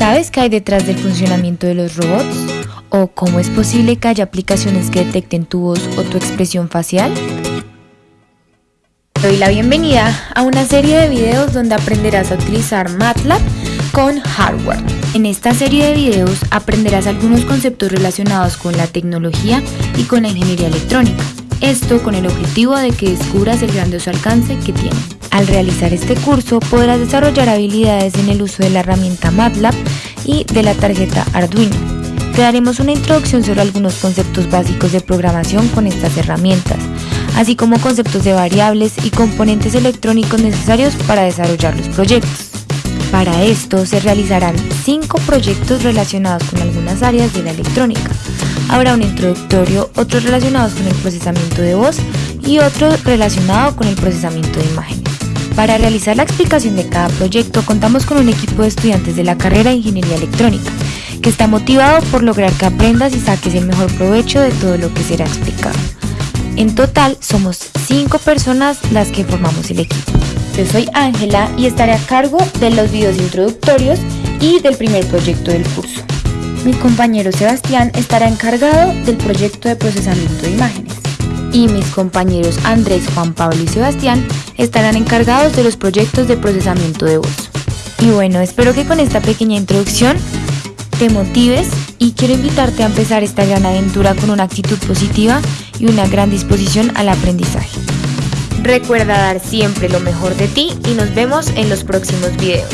¿Sabes qué hay detrás del funcionamiento de los robots? ¿O cómo es posible que haya aplicaciones que detecten tu voz o tu expresión facial? Te doy la bienvenida a una serie de videos donde aprenderás a utilizar MATLAB con hardware. En esta serie de videos aprenderás algunos conceptos relacionados con la tecnología y con la ingeniería electrónica. Esto con el objetivo de que descubras el grandioso alcance que tiene. Al realizar este curso podrás desarrollar habilidades en el uso de la herramienta MATLAB y de la tarjeta Arduino. Te daremos una introducción sobre algunos conceptos básicos de programación con estas herramientas, así como conceptos de variables y componentes electrónicos necesarios para desarrollar los proyectos. Para esto se realizarán cinco proyectos relacionados con algunas áreas de la electrónica. Habrá un introductorio, otros relacionados con el procesamiento de voz y otro relacionado con el procesamiento de imágenes. Para realizar la explicación de cada proyecto contamos con un equipo de estudiantes de la carrera de Ingeniería Electrónica, que está motivado por lograr que aprendas y saques el mejor provecho de todo lo que será explicado. En total somos cinco personas las que formamos el equipo. Yo soy Ángela y estaré a cargo de los videos introductorios y del primer proyecto del curso. Mi compañero Sebastián estará encargado del proyecto de procesamiento de imágenes. Y mis compañeros Andrés, Juan Pablo y Sebastián estarán encargados de los proyectos de procesamiento de voz. Y bueno, espero que con esta pequeña introducción te motives y quiero invitarte a empezar esta gran aventura con una actitud positiva y una gran disposición al aprendizaje. Recuerda dar siempre lo mejor de ti y nos vemos en los próximos videos.